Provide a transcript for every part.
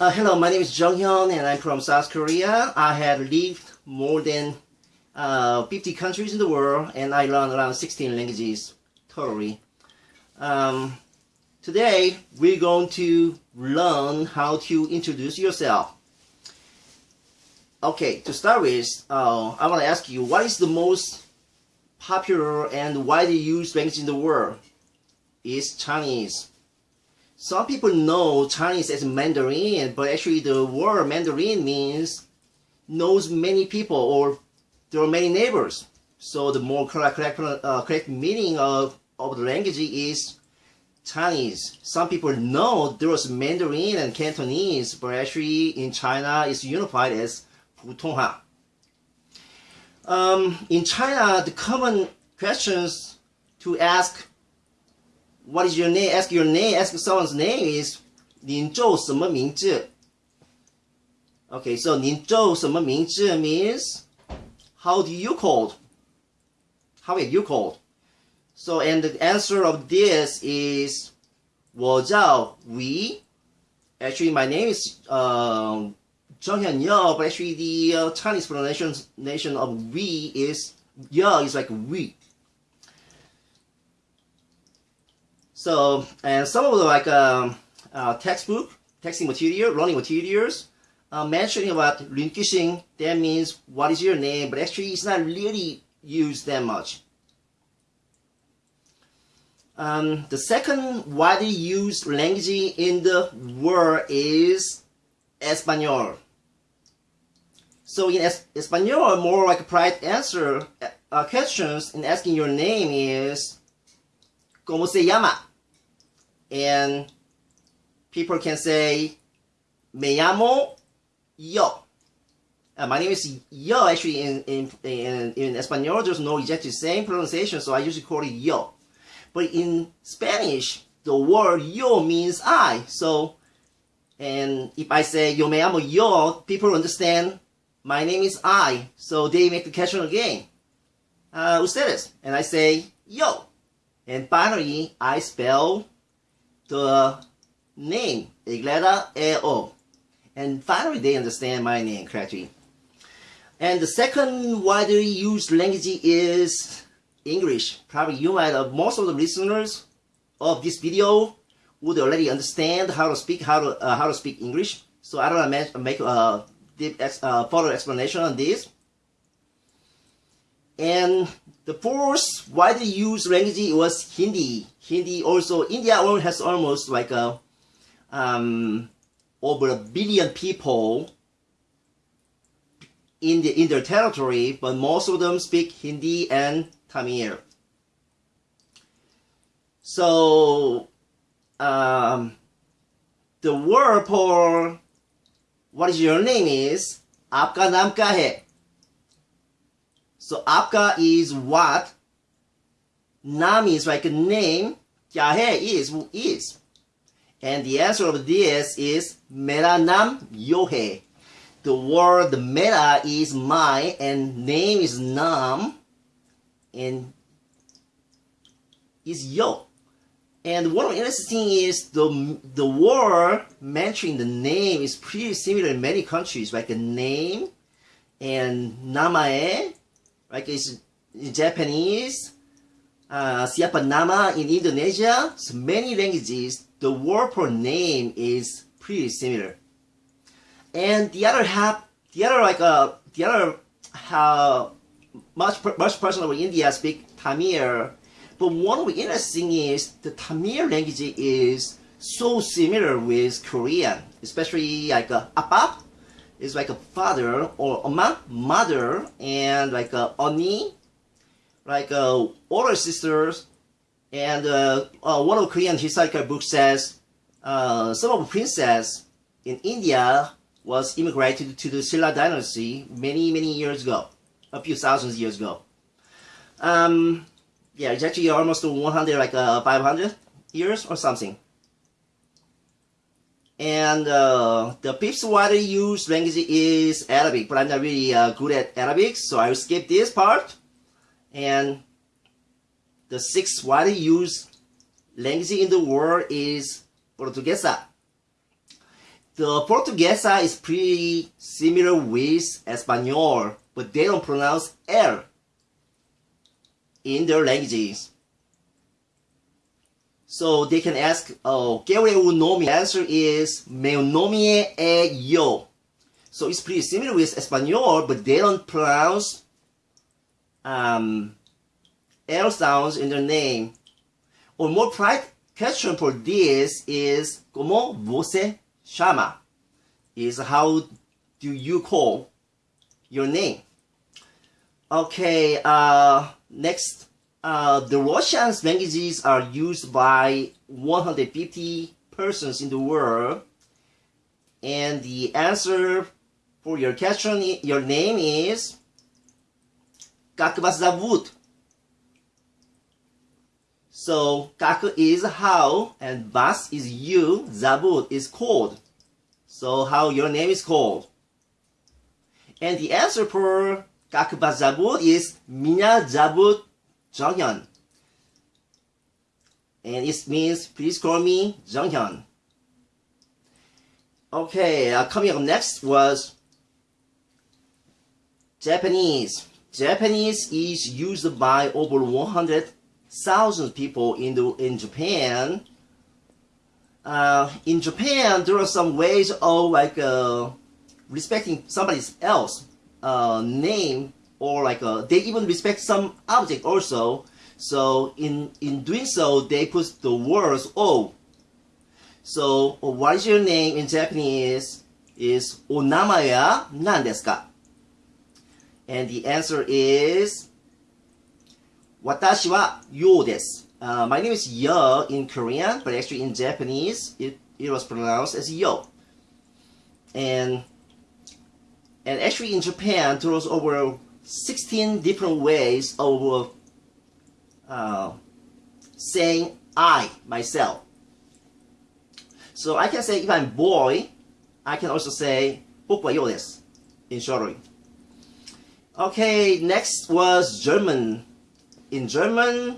Uh, hello, my name is Jung Hyun and I'm from South Korea. I have lived more than uh, 50 countries in the world and I learned around 16 languages totally. Um, today we're going to learn how to introduce yourself. Okay, to start with, uh, I want to ask you what is the most popular and widely used language in the world? It's Chinese. Some people know Chinese as Mandarin, but actually the word Mandarin means knows many people or there are many neighbors. So the more correct, correct, uh, correct meaning of, of the language is Chinese. Some people know there was Mandarin and Cantonese, but actually in China it's unified as Putonghua. Um, in China, the common questions to ask what is your name? Ask your name. Ask someone's name is 您叫什么名字? Okay, so 您叫什么名字 means how do you called? How are you called? So, and the answer of this is 我叫 we. Actually, my name is um, Zhang Hyun but actually the uh, Chinese pronunciation of we is Ye is like we. So, and some of the like um, uh, textbook, texting material, learning materials, uh, mentioning about Lin that means what is your name, but actually it's not really used that much. Um, the second widely used language in the world is Espanol. So in es Espanol, more like a private answer uh, questions in asking your name is ¿Cómo se llama? And people can say me llamo yo. Uh, my name is yo. Actually, in in in, in Espanol, there's no exactly same pronunciation, so I usually call it yo. But in Spanish, the word yo means I. So, and if I say yo me llamo yo, people understand my name is I. So they make the question again. Uh, ustedes, and I say yo. And finally, I spell the name, Igleda E-O. And finally, they understand my name correctly. And the second widely used language is English. Probably you might have, most of the listeners of this video would already understand how to speak how to uh, how to speak English. So I don't want to make a deep ex, uh, further explanation on this. And the fourth widely used language was Hindi. Hindi also, India alone has almost like a, um, over a billion people in, the, in their territory, but most of them speak Hindi and Tamil. So, um, the word for what is your name is, Aapka Naam Hai? so आपका is what. Nam is like a name. Kya hai is who is. And the answer of this is Mera nam yo hai. The word mera is my and name is nam and is yo. And one interesting thing is the the word mentioning the name is pretty similar in many countries, like a name and namae like it's Japanese, uh, siapa nama in Indonesia, so many languages, the word for name is pretty similar. And the other half, the other like uh, the other how much much person of India speak Tamil, but one of the interesting is the Tamil language is so similar with Korean, especially like uh, is like a father or a mother and like a oni, like a older sisters, and uh, uh, one of Korean historical books says uh, some of the princess in India was immigrated to the Silla dynasty many many years ago, a few thousand years ago. Um, yeah, it's actually almost 100 like uh, 500 years or something. And uh, the fifth widely used language is Arabic, but I'm not really uh, good at Arabic, so I will skip this part. And the sixth widely used language in the world is Portuguesa. The Portuguesa is pretty similar with Espanol, but they don't pronounce L in their languages. So they can ask, oh, ¿qué un nombre? The answer is, meu nome é yo. So it's pretty similar with Espanol, but they don't pronounce um, L sounds in their name. Or more pride question for this is, ¿cómo você chama? Is how do you call your name? Okay, uh, next. Uh, the Russian languages are used by 150 persons in the world. And the answer for your question, your name is Как вас зовут? So, как is how, and вас is you, зовут is called. So, how your name is called. And the answer for как вас зовут is меня зовут Jonghyun. And it means please call me Jonghyun. Okay, uh, coming up next was Japanese. Japanese is used by over 100,000 people in, the, in Japan. Uh, in Japan, there are some ways of like uh, respecting somebody else uh, name or like uh, they even respect some object also. So in in doing so, they put the words "o." So what is your name in Japanese? Is onamaya nan desu ka? And the answer is Watashi wa yo desu. Uh, my name is Yo in Korean, but actually in Japanese, it, it was pronounced as Yo. And and actually in Japan, there was over 16 different ways of uh, saying I, myself. So I can say if I'm boy, I can also say 僕はようです in shortly. Okay, next was German. In German,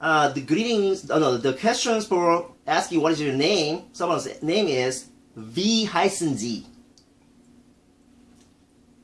uh, the greetings, oh no, the questions for asking what is your name, someone's name is Wie heißen Sie?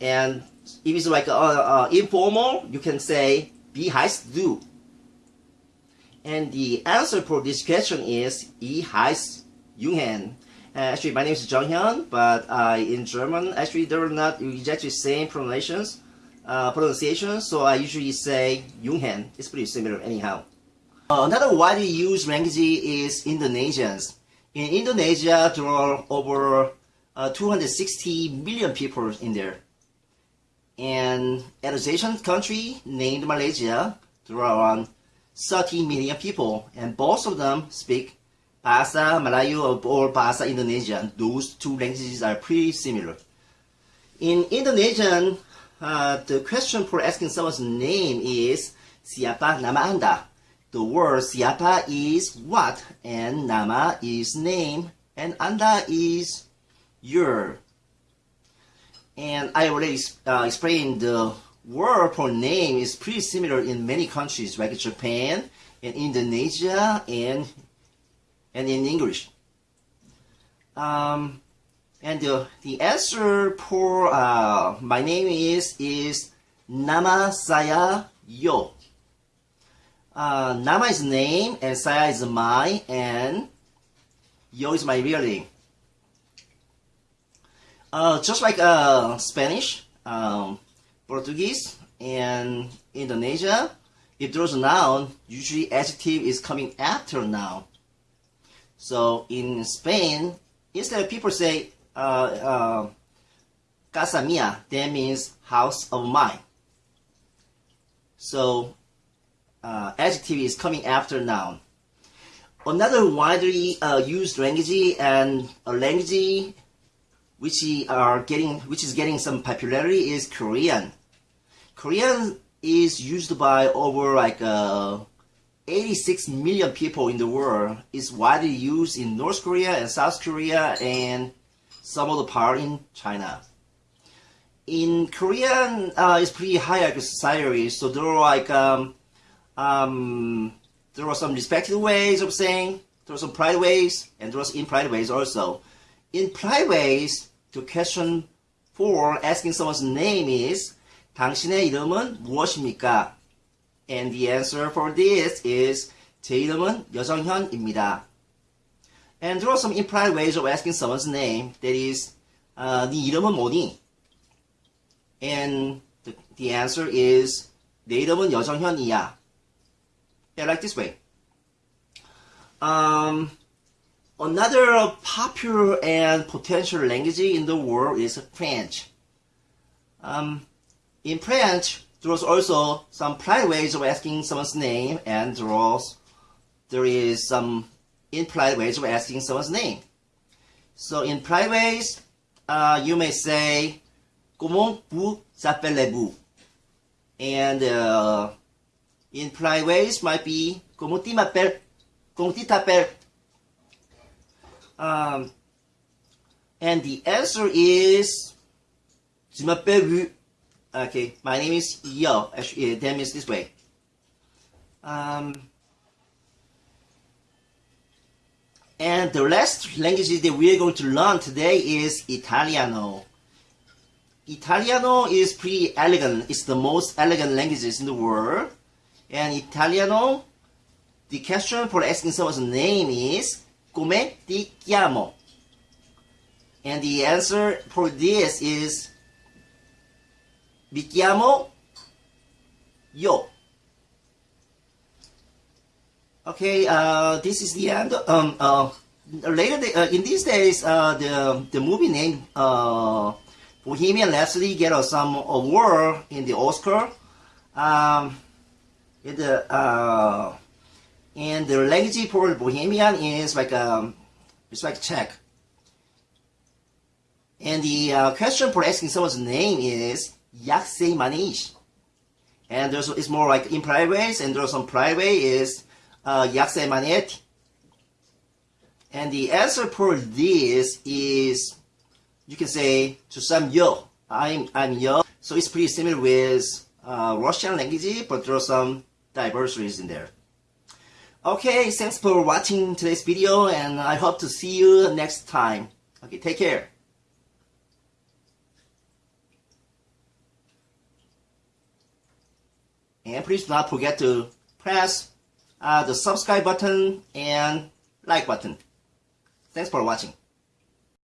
And if it's like uh, uh, informal, you can say heißt du? And the answer for this question is Ich heiße Junghan. Uh, actually, my name is Jonghyun, but uh, in German, actually, they're not exactly same pronunciations uh, pronunciation, so I usually say Junghan. It's pretty similar anyhow. Uh, another widely used language is Indonesians. In Indonesia, there are over uh, 260 million people in there. And at a Asian country named Malaysia, there are around 30 million people, and both of them speak Bahasa Melayu or Bahasa Indonesian. Those two languages are pretty similar. In Indonesian, uh, the question for asking someone's name is Siapa nama Anda? The word siapa is what, and nama is name, and Anda is your. And I already uh, explained the word for name is pretty similar in many countries like Japan and Indonesia and and in English. Um, and the, the answer for uh, my name is is Nama saya yo. Uh, Nama is name and saya is my and yo is my real name. Uh, just like uh, Spanish, um, Portuguese, and Indonesia, if there's a noun, usually adjective is coming after noun. So in Spain, instead of people say uh, uh, casa mia, that means house of mine. So uh, adjective is coming after noun. Another widely uh, used language and a language which are getting which is getting some popularity is Korean. Korean is used by over like uh, 86 million people in the world. It's widely used in North Korea and South Korea and some of the part in China. In Korean, uh, it's pretty hierarchical society, so there are like um, um, there are some respected ways of saying, there are some pride ways, and there are impride ways also in polite ways, the question for asking someone's name is 당신의 이름은 무엇입니까? And the answer for this is 제 이름은 여정현입니다. And there are some implied ways of asking someone's name. That is, uh, 네 이름은 뭐니? And the, the answer is 내 이름은 여정현이야. Yeah, like this way. Um, another popular and potential language in the world is French. Um, in French, there's also some polite ways of asking someone's name, and there's, there is some impolite ways of asking someone's name. So in polite ways, uh, you may say, Comment vous appelez-vous? And uh, in polite ways might be, Comment tu m'appelles? Comment tu t'appelles? Um, and the answer is, Wu. Okay, my name is Yo. Actually, that means this way. Um, and the last language that we are going to learn today is Italiano. Italiano is pretty elegant. It's the most elegant languages in the world. And Italiano, the question for asking someone's name is Come ti chiamo? And the answer for this is Mi chiamo Yo. Okay, uh, this is the end. Um, uh, later, uh, in these days, uh, the the movie name uh, Bohemian Rhapsody get some award in the Oscar. Um, uh, and the language for Bohemian is like um, it's like Czech. And the uh, question for asking someone's name is se jmenuješ? And there's it's more like in private and there's some private is uh, se jmenujete? And the answer for this is you can say to some yo. I'm I'm yo. So it's pretty similar with uh, Russian language, but there are some diversities in there. Okay, thanks for watching today's video, and I hope to see you next time. Okay, take care. And please do not forget to press uh, the subscribe button and like button. Thanks for watching.